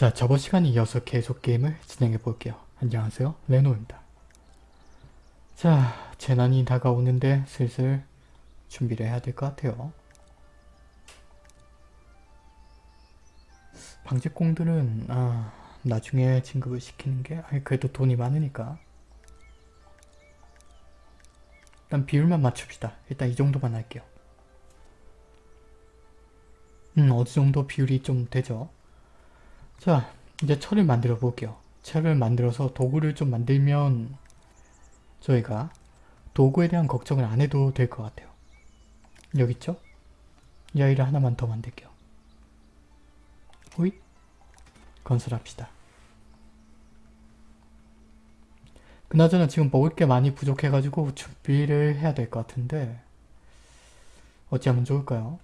자, 저번 시간에 이어서 계속 게임을 진행해 볼게요. 안녕하세요, 레노입니다. 자, 재난이 다가오는데 슬슬 준비를 해야 될 것 같아요. 방직공들은 아, 나중에 진급을 시키는 게 아니, 그래도 돈이 많으니까 일단 비율만 맞춥시다. 일단 이 정도만 할게요. 음, 어느 정도 비율이 좀 되죠? 자, 이제 철을 만들어 볼게요. 철을 만들어서 도구를 좀 만들면 저희가 도구에 대한 걱정을 안 해도 될 것 같아요. 여기 있죠? 이 아이를 하나만 더 만들게요. 호잇! 건설합시다. 그나저나 지금 먹을 게 많이 부족해가지고 준비를 해야 될 것 같은데 어찌하면 좋을까요?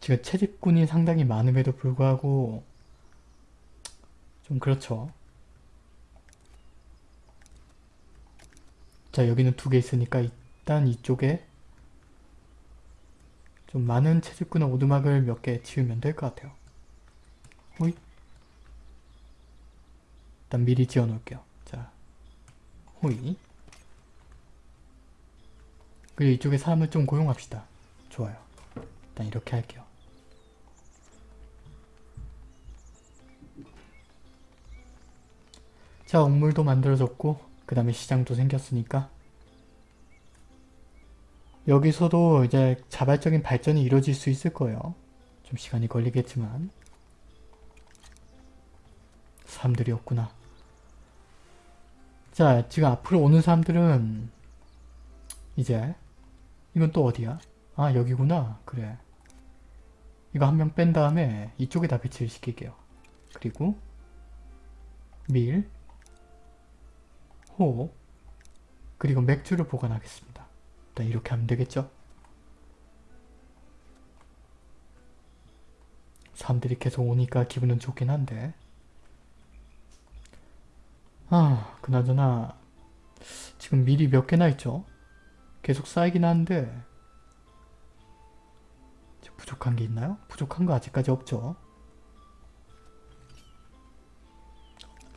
지금 채집꾼이 상당히 많음에도 불구하고 좀 그렇죠. 자 여기는 두 개 있으니까 일단 이쪽에 좀 많은 채집꾼의 오두막을 몇 개 지으면 될 것 같아요. 호잇 일단 미리 지어 놓을게요. 자 호잇 그리고 이쪽에 사람을 좀 고용합시다. 좋아요. 일단 이렇게 할게요. 자, 옥물도 만들어졌고 그 다음에 시장도 생겼으니까 여기서도 이제 자발적인 발전이 이루어질 수 있을 거예요. 좀 시간이 걸리겠지만 사람들이 없구나. 자, 지금 앞으로 오는 사람들은 이제 이건 또 어디야? 아, 여기구나. 그래. 이거 한 명 뺀 다음에 이쪽에다 배치를 시킬게요. 그리고 밀, 호, 그리고 맥주를 보관하겠습니다. 일단 이렇게 하면 되겠죠? 사람들이 계속 오니까 기분은 좋긴 한데 아 그나저나 지금 밀이 몇 개나 있죠? 계속 쌓이긴 하는데 부족한 게 있나요? 부족한 거 아직까지 없죠?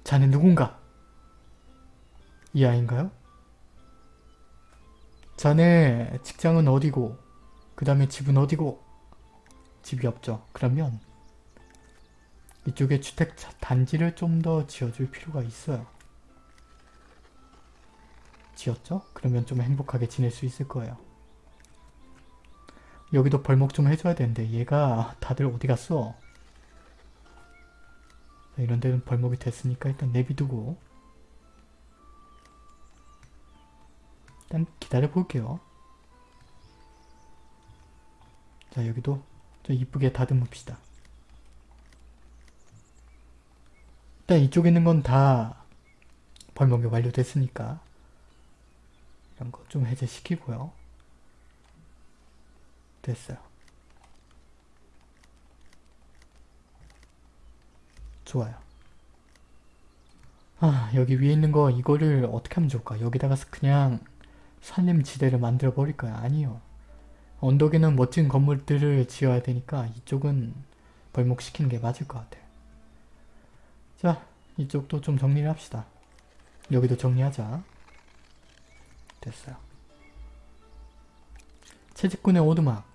자네 누군가? 이 아이인가요? 자네 직장은 어디고 그 다음에 집은 어디고 집이 없죠. 그러면 이쪽에 주택 단지를 좀 더 지어줄 필요가 있어요. 지었죠? 그러면 좀 행복하게 지낼 수 있을 거예요. 여기도 벌목 좀 해줘야 되는데 얘가 다들 어디 갔어? 이런 데는 벌목이 됐으니까 일단 내비두고 일단 기다려 볼게요. 자 여기도 좀 이쁘게 다듬읍시다. 일단 이쪽에 있는 건 다 벌목이 완료됐으니까 이런 거 좀 해제시키고요. 됐어요. 좋아요. 아 여기 위에 있는 거 이거를 어떻게 하면 좋을까? 여기다가 그냥 산림지대를 만들어 버릴까요? 아니요. 언덕에는 멋진 건물들을 지어야 되니까 이쪽은 벌목시키는 게 맞을 것 같아요. 자 이쪽도 좀 정리를 합시다. 여기도 정리하자. 됐어요. 채집꾼의 오두막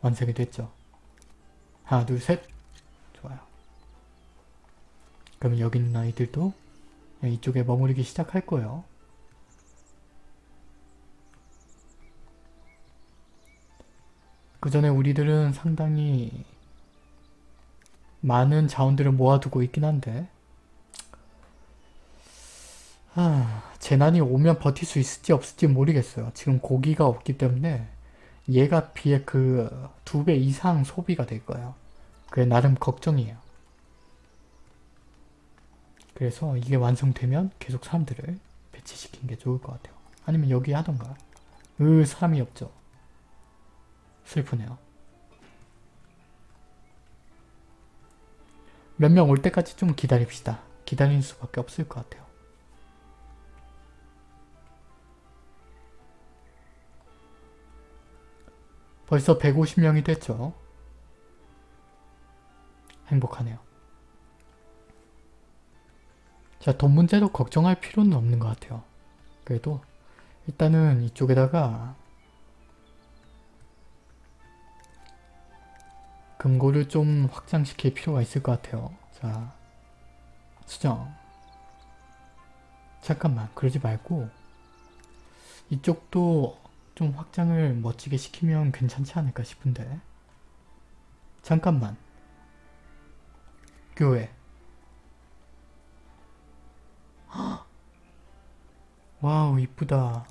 완성이 됐죠. 하나 둘 셋 좋아요. 그럼 여기 있는 아이들도 이쪽에 머무르기 시작할 거예요. 그 전에 우리들은 상당히 많은 자원들을 모아두고 있긴 한데 아, 재난이 오면 버틸 수 있을지 없을지 모르겠어요. 지금 고기가 없기 때문에 얘가 비해 그 두 배 이상 소비가 될 거예요. 그게 나름 걱정이에요. 그래서 이게 완성되면 계속 사람들을 배치시키는 게 좋을 것 같아요. 아니면 여기 하던가. 으 사람이 없죠. 슬프네요. 몇 명 올 때까지 좀 기다립시다. 기다릴 수밖에 없을 것 같아요. 벌써 150명이 됐죠. 행복하네요. 자, 돈 문제도 걱정할 필요는 없는 것 같아요. 그래도 일단은 이쪽에다가 금고를 좀 확장시킬 필요가 있을 것 같아요. 자, 수정. 잠깐만, 그러지 말고 이쪽도 좀 확장을 멋지게 시키면 괜찮지 않을까 싶은데 잠깐만 교회 헉! 와우 이쁘다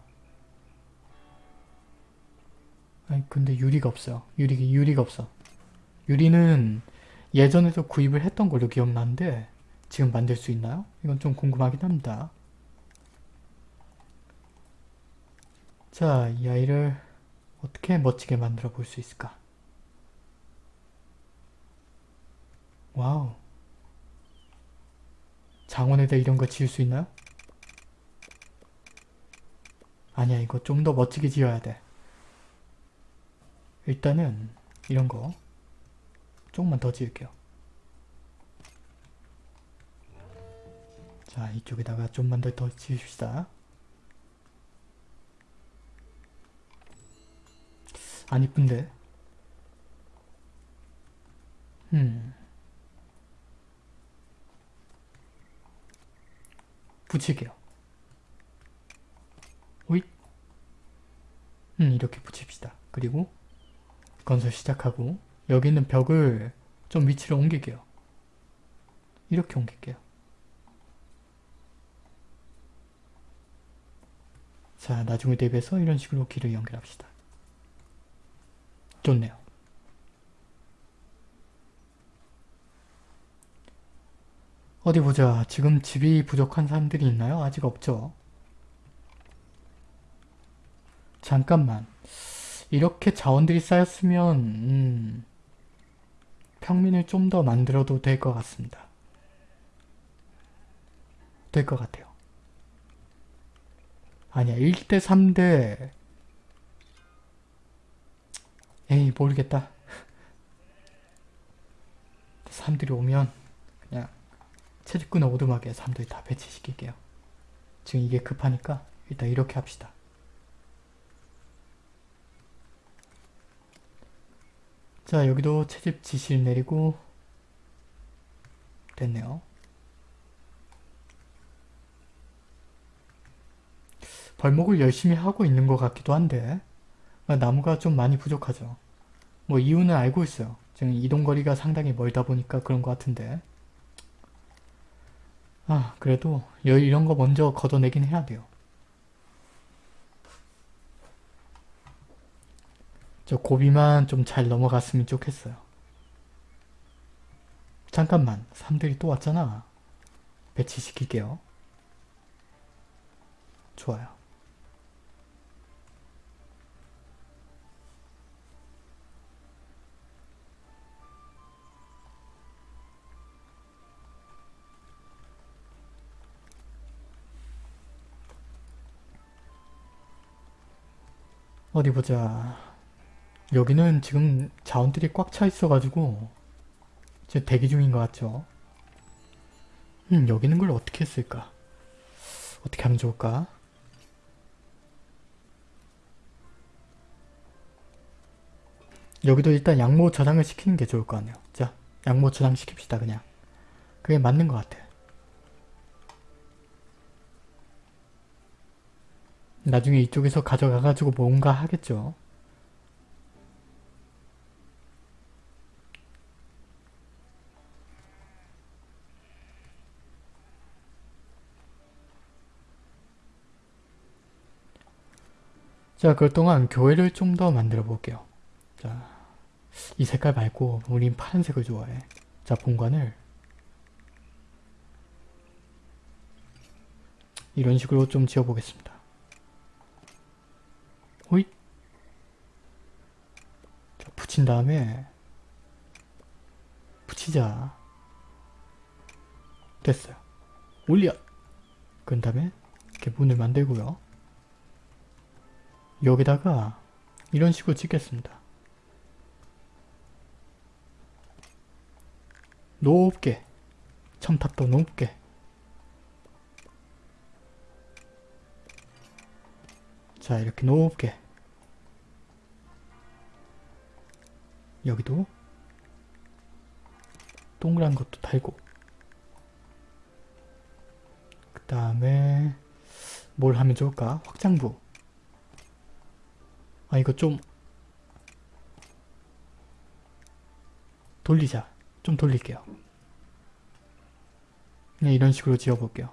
아니 근데 유리가 없어요 유리, 유리가 없어 유리는 예전에도 구입을 했던 걸로 기억나는데 지금 만들 수 있나요? 이건 좀 궁금하긴 합니다 자, 이 아이를 어떻게 멋지게 만들어 볼 수 있을까? 와우. 장원에다 이런 거 지을 수 있나요? 아니야, 이거 좀 더 멋지게 지어야 돼. 일단은 이런 거 조금만 더 지을게요. 자, 이쪽에다가 좀만 더, 더 지읍시다. 안 이쁜데? 음. 붙일게요. 오잇. 음, 이렇게 붙입시다. 그리고 건설 시작하고 여기 있는 벽을 좀 위치를 옮길게요. 이렇게 옮길게요. 자, 나중에 대비해서 이런 식으로 길을 연결합시다. 좋네요. 어디 보자. 지금 집이 부족한 사람들이 있나요? 아직 없죠. 잠깐만. 이렇게 자원들이 쌓였으면 음, 평민을 좀 더 만들어도 될 것 같습니다. 될 것 같아요. 아니야. 1대 3대 에이 모르겠다. 사람들이 오면 그냥 채집꾼 오두막에 사람들이 다 배치시킬게요. 지금 이게 급하니까 일단 이렇게 합시다. 자 여기도 채집 지시를 내리고 됐네요. 벌목을 열심히 하고 있는 것 같기도 한데 나무가 좀 많이 부족하죠. 뭐 이유는 알고 있어요. 지금 이동거리가 상당히 멀다 보니까 그런 것 같은데 아 그래도 이런 거 먼저 걷어내긴 해야 돼요. 저 고비만 좀 잘 넘어갔으면 좋겠어요. 잠깐만 사람들이 또 왔잖아. 배치시킬게요. 좋아요. 어디 보자. 여기는 지금 자원들이 꽉 차 있어가지고 지금 대기 중인 것 같죠? 음, 여기 있는 걸 어떻게 했을까? 어떻게 하면 좋을까? 여기도 일단 양모 저장을 시키는 게 좋을 것 같네요. 자, 양모 저장 시킵시다 그냥. 그게 맞는 것 같아. 나중에 이쪽에서 가져가가지고 뭔가 하겠죠. 자, 그 동안 교회를 좀 더 만들어 볼게요. 자, 이 색깔 말고 우린 파란색을 좋아해. 자, 본관을 이런 식으로 좀 지어보겠습니다. 호잇 자, 붙인 다음에 붙이자 됐어요 올려 그 다음에 이렇게 문을 만들고요 여기다가 이런 식으로 찍겠습니다. 높게 첨탑도 높게 자 이렇게 높게 여기도 동그란 것도 달고 그 다음에 뭘 하면 좋을까? 확장부 아 이거 좀 돌리자. 좀 돌릴게요. 그냥 이런 식으로 지어볼게요.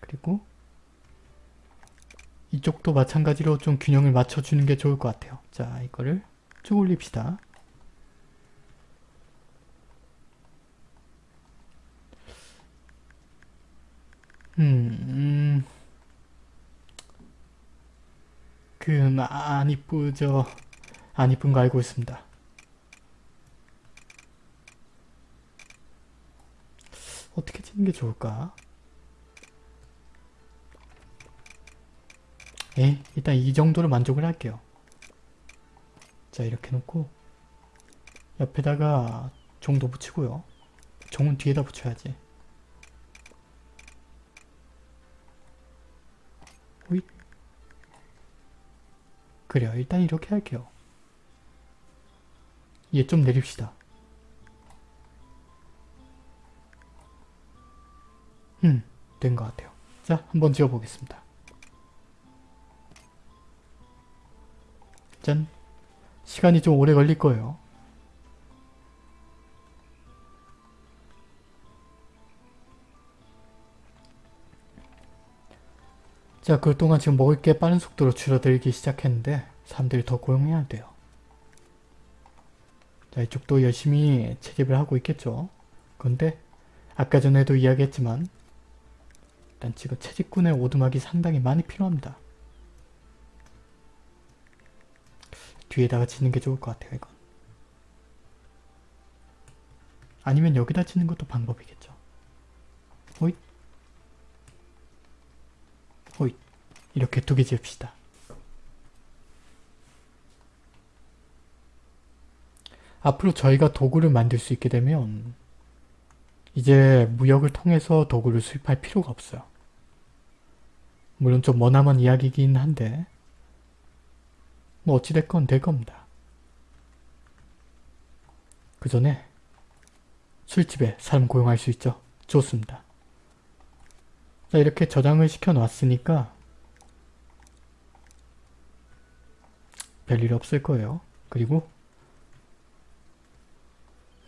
그리고 이쪽도 마찬가지로 좀 균형을 맞춰주는 게 좋을 것 같아요. 자 이거를 쭉 올립시다. 음, 음. 그, 안 이쁘죠. 안 이쁜 거 알고 있습니다. 어떻게 찍는 게 좋을까? 에 일단 이 정도로 만족을 할게요. 자, 이렇게 놓고 옆에다가 종도 붙이고요. 종은 뒤에다 붙여야지. 호잇. 그래요. 일단 이렇게 할게요. 얘 좀 내립시다. 음, 된 것 같아요. 자, 한번 지어보겠습니다. 짠. 시간이 좀 오래 걸릴 거예요. 자, 그동안 지금 먹을 게 빠른 속도로 줄어들기 시작했는데 사람들이 더 고용해야 돼요. 자, 이쪽도 열심히 채집을 하고 있겠죠. 그런데 아까 전에도 이야기했지만 일단 지금 채집꾼의 오두막이 상당히 많이 필요합니다. 뒤에다가 짓는 게 좋을 것 같아요, 이건. 아니면 여기다 짓는 것도 방법이겠죠. 호잇. 이렇게 두 개 지읍시다. 앞으로 저희가 도구를 만들 수 있게 되면 이제 무역을 통해서 도구를 수입할 필요가 없어요. 물론 좀 머나먼 이야기이긴 한데 뭐 어찌됐건 될 겁니다. 그 전에 술집에 사람 고용할 수 있죠. 좋습니다. 자 이렇게 저장을 시켜 놨으니까 별일 없을 거예요. 그리고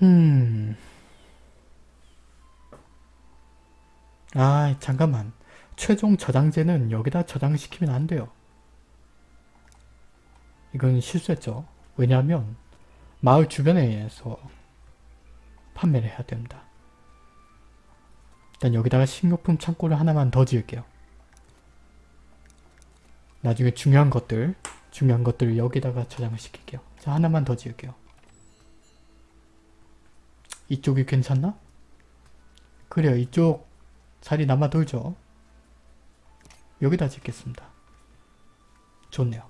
음... 아 잠깐만 최종 저장재는 여기다 저장시키면 안 돼요. 이건 실수했죠. 왜냐하면 마을 주변에서 판매를 해야 됩니다. 일단 여기다가 식료품 창고를 하나만 더 지을게요. 나중에 중요한 것들, 중요한 것들을 여기다가 저장을 시킬게요. 자, 하나만 더 지을게요. 이쪽이 괜찮나? 그래요. 이쪽 자리 남아 돌죠. 여기다 짓겠습니다. 좋네요.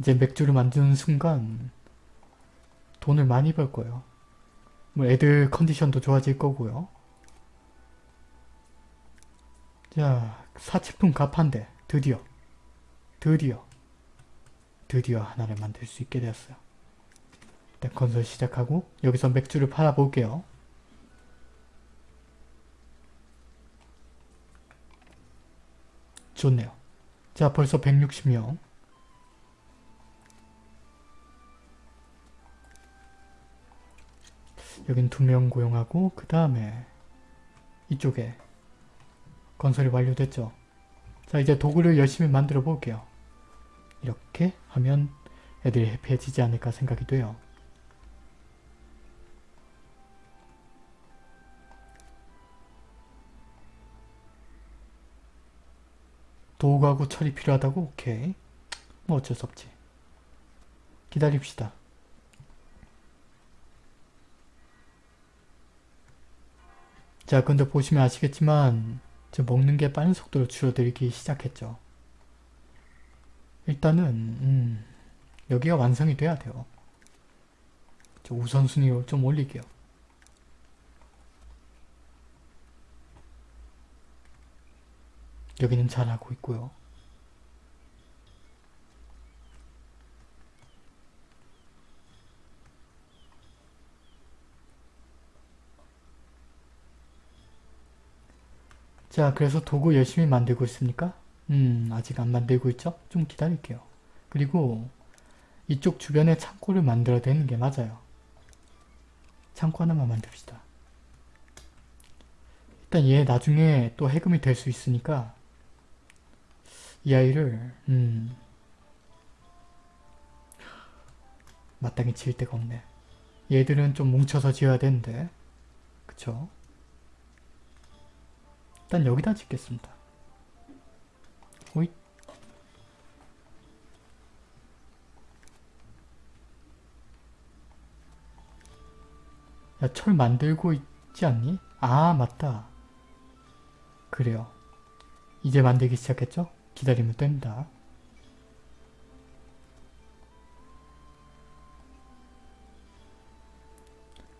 이제 맥주를 만드는 순간 돈을 많이 벌 거예요. 뭐 애들 컨디션도 좋아질 거고요. 자, 사치품 갑판대 드디어 드디어 드디어 하나를 만들 수 있게 되었어요. 일단 건설 시작하고 여기서 맥주를 팔아볼게요. 좋네요. 자 벌써 160명 여긴 두 명 고용하고 그 다음에 이쪽에 건설이 완료됐죠. 자 이제 도구를 열심히 만들어 볼게요. 이렇게 하면 애들이 해피해지지 않을까 생각이 돼요. 도구하고 철이 필요하다고? 오케이. 뭐 어쩔 수 없지. 기다립시다. 자 근데 보시면 아시겠지만 즉 먹는 게 빠른 속도로 줄어들기 시작했죠. 일단은 음, 여기가 완성이 돼야 돼요. 우선순위 좀 올릴게요. 여기는 잘하고 있고요. 자 그래서 도구 열심히 만들고 있습니까? 음 아직 안 만들고 있죠? 좀 기다릴게요. 그리고 이쪽 주변에 창고를 만들어야 되는 게 맞아요. 창고 하나만 만듭시다. 일단 얘 나중에 또 해금이 될 수 있으니까 이 아이를 음 마땅히 지을 데가 없네. 얘들은 좀 뭉쳐서 지어야 되는데 그쵸? 일단 여기다 짓겠습니다. 오잇 야, 철 만들고 있지 않니? 아, 맞다. 그래요. 이제 만들기 시작했죠? 기다리면 됩니다.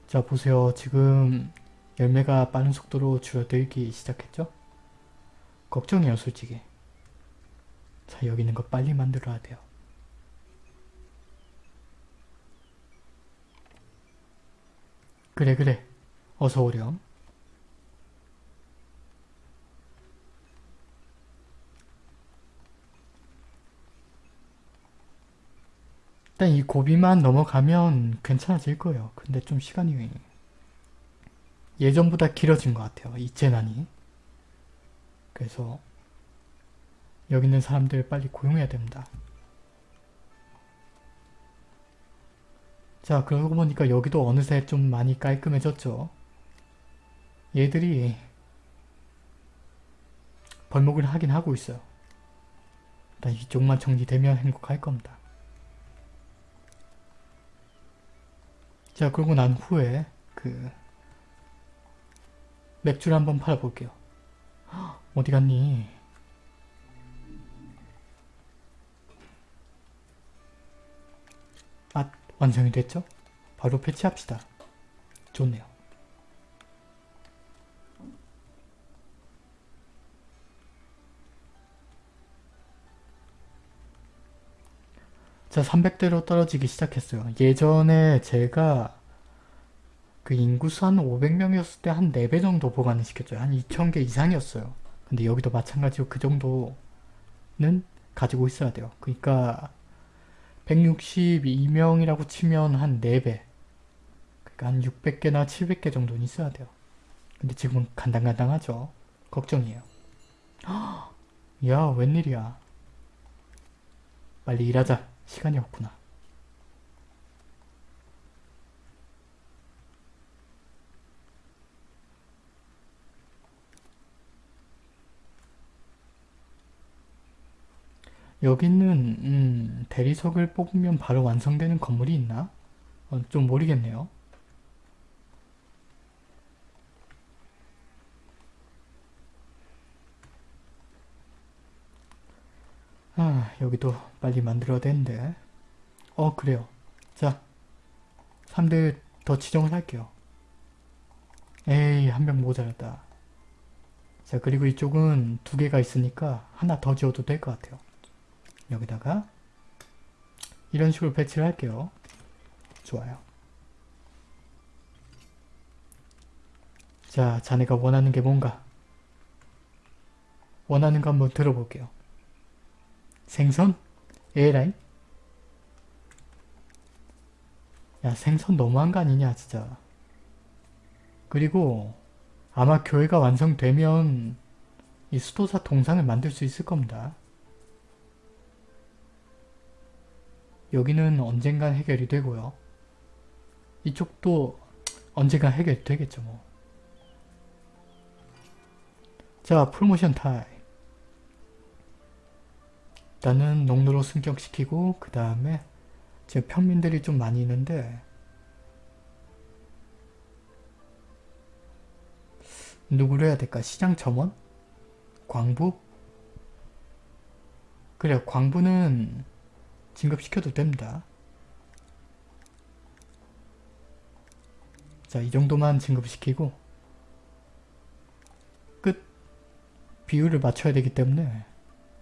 자, 보세요. 지금 열매가 빠른 속도로 줄어들기 시작했죠? 걱정해요, 솔직히. 자, 여기 있는 거 빨리 만들어야 돼요. 그래, 그래. 어서 오렴. 일단 이 고비만 넘어가면 괜찮아질 거예요. 근데 좀 시간이 예전보다 길어진 것 같아요. 이 재난이. 그래서 여기 있는 사람들 빨리 고용해야 됩니다. 자 그러고 보니까 여기도 어느새 좀 많이 깔끔해졌죠. 얘들이 벌목을 하긴 하고 있어요. 일단 이쪽만 정리되면 행복할 겁니다. 자 그러고 난 후에 그 맥주를 한번 팔아볼게요. 어디 갔니? 아 완성이 됐죠? 바로 배치합시다. 좋네요. 자 300대로 떨어지기 시작했어요. 예전에 제가 그 인구수 한 500명이었을 때 한 4배 정도 보관을 시켰죠. 한 2000개 이상이었어요. 근데 여기도 마찬가지로 그 정도는 가지고 있어야 돼요. 그러니까 162명이라고 치면 한 4배 그러니까 한 600개나 700개 정도는 있어야 돼요. 근데 지금은 간당간당하죠. 걱정이에요. 야 웬일이야. 빨리 일하자. 시간이 없구나. 여기는 음, 대리석을 뽑으면 바로 완성되는 건물이 있나? 어, 좀 모르겠네요. 아 여기도 빨리 만들어야 되는데. 어 그래요. 자 3대 더 지정을 할게요. 에이 한 명 모자랐다. 자 그리고 이쪽은 두 개가 있으니까 하나 더 지어도 될 것 같아요 여기다가 이런 식으로 배치를 할게요. 좋아요. 자 자네가 원하는 게 뭔가? 원하는 거 한번 들어볼게요. 생선? 에라이? 야 생선 너무한 거 아니냐 진짜. 그리고 아마 교회가 완성되면 이 수도사 동상을 만들 수 있을 겁니다 여기는 언젠간 해결이 되고요 이쪽도 언젠간 해결되겠죠 뭐. 자 프로모션 타임 일단은 농로로 승격시키고 그 다음에 지금 평민들이 좀 많이 있는데 누구를 해야 될까? 시장 점원? 광부? 그래 광부는 진급시켜도 됩니다. 자 이 정도만 진급시키고 끝 비율을 맞춰야 되기 때문에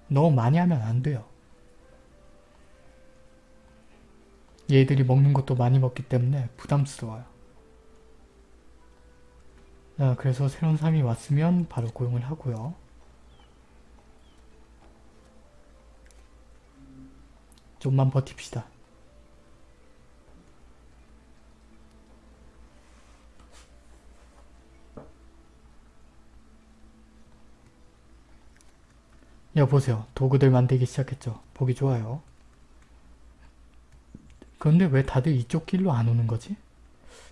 너무 많이 하면 안 돼요. 얘들이 먹는 것도 많이 먹기 때문에 부담스러워요. 자, 그래서 새로운 사람이 왔으면 바로 고용을 하고요. 좀만 버팁시다. 여보세요. 도구들 만들기 시작했죠. 보기 좋아요. 그런데 왜 다들 이쪽 길로 안 오는 거지?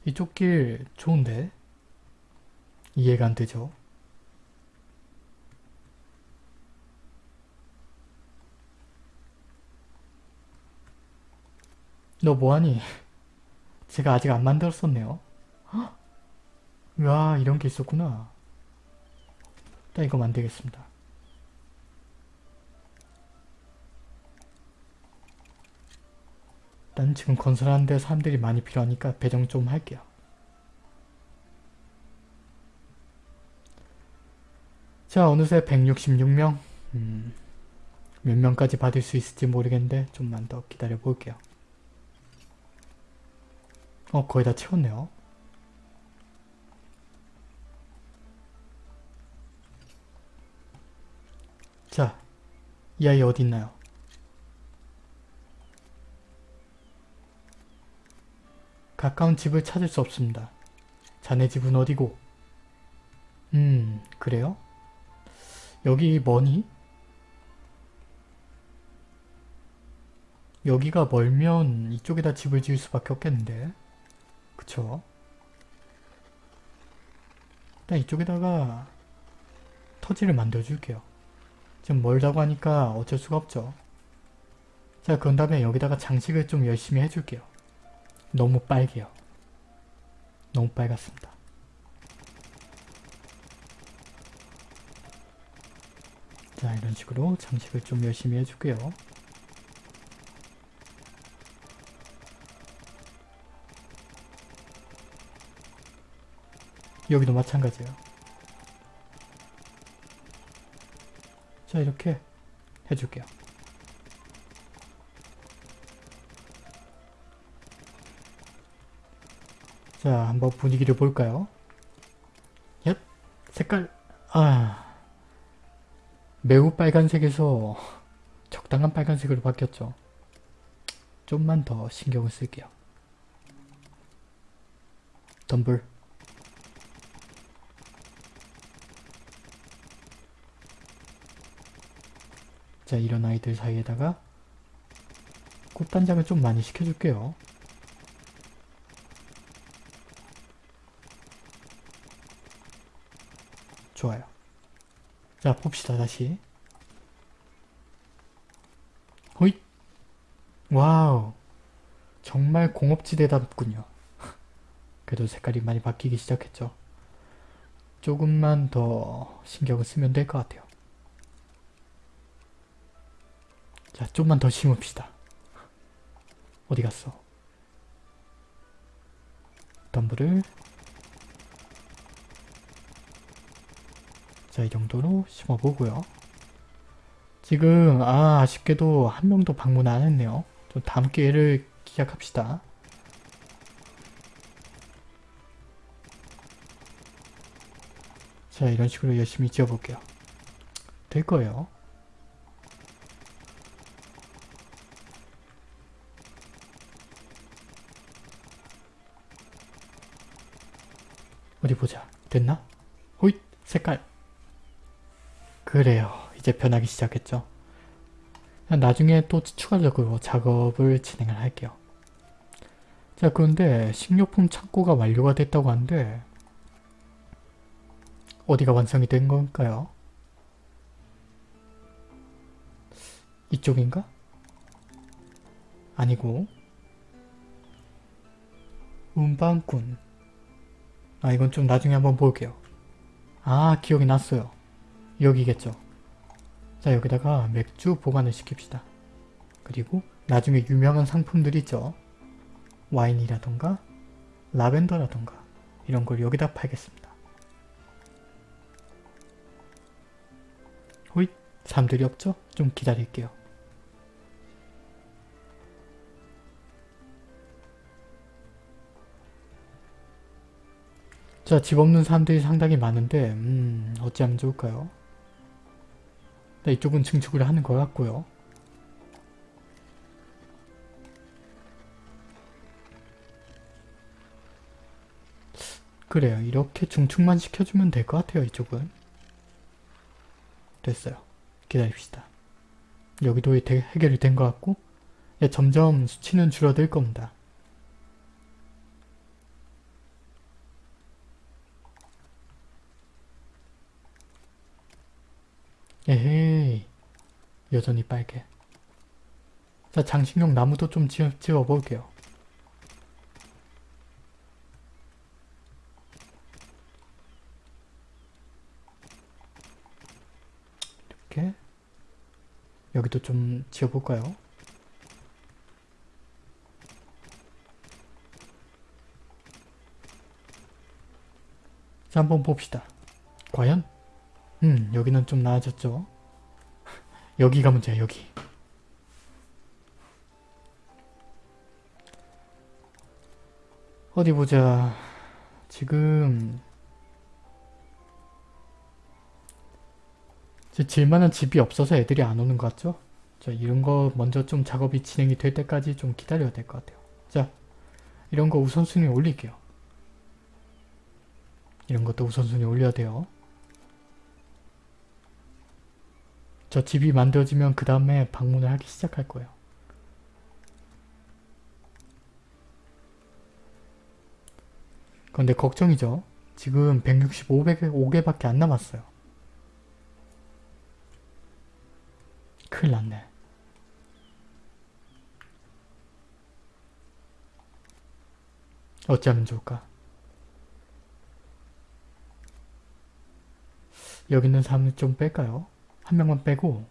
이쪽 길 좋은데? 이해가 안 되죠? 너 뭐하니? 제가 아직 안 만들었었네요. 헉! 와 이런 게 있었구나. 일단 이거 만들겠습니다. 일단 지금 건설하는데 사람들이 많이 필요하니까 배정 좀 할게요. 자 어느새 166명 음, 몇 명까지 받을 수 있을지 모르겠는데 좀만 더 기다려 볼게요. 어 거의 다 채웠네요. 자, 이 아이 어디 있나요? 가까운 집을 찾을 수 없습니다. 자네 집은 어디고? 음, 그래요? 여기 뭐니? 여기가 멀면 이쪽에다 집을 지을 수밖에 없겠는데 그쵸? 일단 이쪽에다가 터지를 만들어 줄게요. 지금 멀다고 하니까 어쩔 수가 없죠. 자 그런 다음에 여기다가 장식을 좀 열심히 해줄게요. 너무 빨개요. 너무 빨갛습니다. 자 이런 식으로 장식을 좀 열심히 해줄게요. 여기도 마찬가지예요. 자 이렇게 해줄게요. 자 한번 분위기를 볼까요? 얏 색깔 아 매우 빨간색에서 적당한 빨간색으로 바뀌었죠. 좀만 더 신경을 쓸게요. 덤블 자 이런 아이들 사이에다가 꽃단장을 좀 많이 시켜줄게요. 좋아요. 자 봅시다 다시. 호잇! 와우 정말 공업지대답군요. 그래도 색깔이 많이 바뀌기 시작했죠. 조금만 더 신경을 쓰면 될 것 같아요. 자, 좀만 더 심읍시다. 어디 갔어? 덤블을 자, 이 정도로 심어보고요. 지금 아 아쉽게도 한 명도 방문 안 했네요. 좀 다음 기회를 기약합시다. 자, 이런 식으로 열심히 지어볼게요. 될 거예요. 어디 보자. 됐나? 호잇! 색깔! 그래요. 이제 변하기 시작했죠. 나중에 또 추가적으로 작업을 진행을 할게요. 자 그런데 식료품 창고가 완료가 됐다고 하는데 어디가 완성이 된 걸까요? 이쪽인가? 아니고 운반꾼 아 이건 좀 나중에 한번 볼게요. 아 기억이 났어요. 여기겠죠. 자 여기다가 맥주 보관을 시킵시다. 그리고 나중에 유명한 상품들 있죠. 와인이라던가 라벤더라던가 이런 걸 여기다 팔겠습니다. 사람들이 없죠? 좀 기다릴게요. 자, 집 없는 사람들이 상당히 많은데 음, 어찌하면 좋을까요? 네, 이쪽은 증축을 하는 것 같고요. 그래요. 이렇게 중축만 시켜주면 될 것 같아요. 이쪽은. 됐어요. 기다립시다. 여기도 대- 해결이 된 것 같고 예, 점점 수치는 줄어들 겁니다. 에헤이 여전히 빨개. 자 장식용 나무도 좀 지어, 지어 볼게요. 이렇게 여기도 좀 지어 볼까요? 자 한번 봅시다. 과연? 음 여기는 좀 나아졌죠? 여기가 문제야 여기. 어디 보자. 지금 질만한 집이 없어서 애들이 안 오는 것 같죠? 자 이런 거 먼저 좀 작업이 진행이 될 때까지 좀 기다려야 될 것 같아요. 자 이런 거 우선순위 올릴게요. 이런 것도 우선순위 올려야 돼요. 저 집이 만들어지면 그 다음에 방문을 하기 시작할 거예요. 그런데 걱정이죠. 지금 165개밖에 안 남았어요. 큰일 났네. 어찌하면 좋을까? 여기 있는 사람을 좀 뺄까요? 한 명만 빼고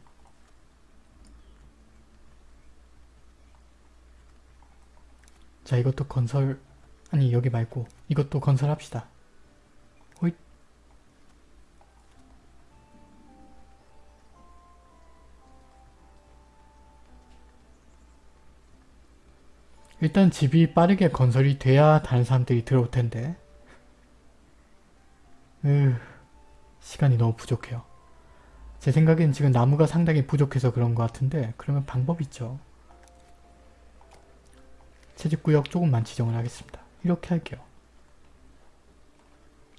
자 이것도 건설 아니 여기 말고 이것도 건설합시다. 호잇 일단 집이 빠르게 건설이 돼야 다른 사람들이 들어올 텐데 으 시간이 너무 부족해요. 제 생각엔 지금 나무가 상당히 부족해서 그런 것 같은데 그러면 방법 있죠. 채집구역 조금만 지정을 하겠습니다. 이렇게 할게요.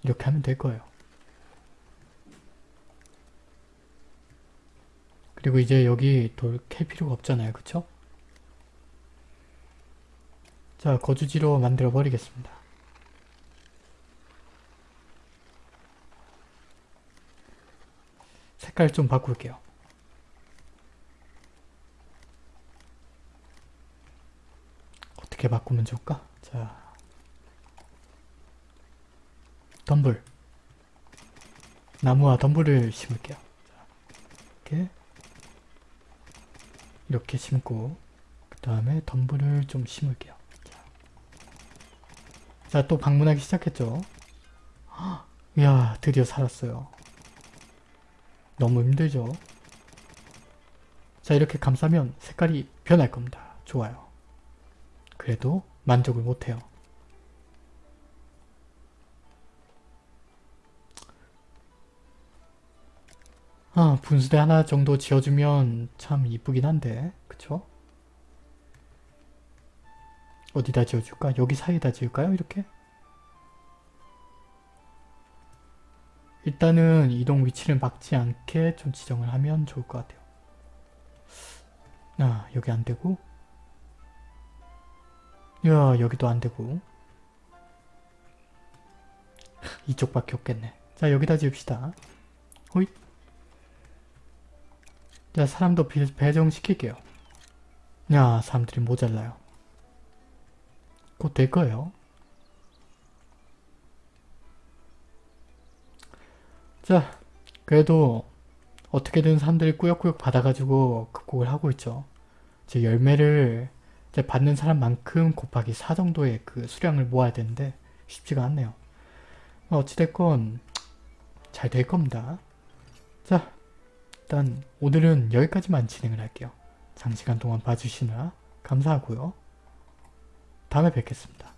이렇게 하면 될 거예요. 그리고 이제 여기 돌 캘 필요가 없잖아요. 그쵸? 자 거주지로 만들어 버리겠습니다. 색깔 좀 바꿀게요. 어떻게 바꾸면 좋을까? 자, 덤불. 나무와 덤불을 심을게요. 자, 이렇게 이렇게 심고 그 다음에 덤불을 좀 심을게요. 자, 또 방문하기 시작했죠. 헉, 이야, 드디어 살았어요. 너무 힘들죠? 자 이렇게 감싸면 색깔이 변할 겁니다. 좋아요. 그래도 만족을 못해요. 아 분수대 하나 정도 지어주면 참 이쁘긴 한데 그쵸? 어디다 지어줄까? 여기 사이에다 지을까요? 이렇게? 일단은 이동 위치를 막지 않게 좀 지정을 하면 좋을 것 같아요. 아 여기 안되고 야 여기도 안되고 이쪽밖에 없겠네. 자 여기다 지읍시다. 호잇 자 사람도 배정시킬게요. 야 사람들이 모자라요. 곧 될 거예요. 자 그래도 어떻게든 사람들이 꾸역꾸역 받아가지고 극복을 하고 있죠. 제 열매를 이제 받는 사람만큼 곱하기 4 정도의 그 수량을 모아야 되는데 쉽지가 않네요. 어찌됐건 잘 될 겁니다. 자 일단 오늘은 여기까지만 진행을 할게요. 장시간 동안 봐주시느라 감사하고요. 다음에 뵙겠습니다.